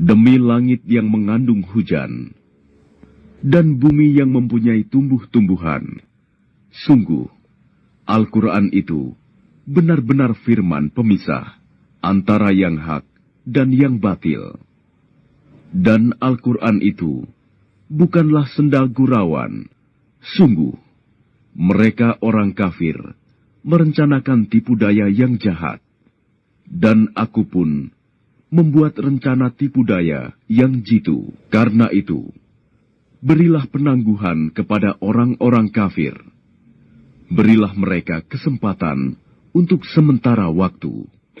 Demi langit yang mengandung hujan, dan bumi yang mempunyai tumbuh-tumbuhan, sungguh Al-Quran itu benar-benar firman pemisah antara yang hak dan yang batil. Dan Al-Quran itu bukanlah sendal gurauan. Sungguh, mereka orang kafir merencanakan tipu daya yang jahat. Dan aku pun membuat rencana tipu daya yang jitu. Karena itu, berilah penangguhan kepada orang-orang kafir. Berilah mereka kesempatan untuk sementara waktu.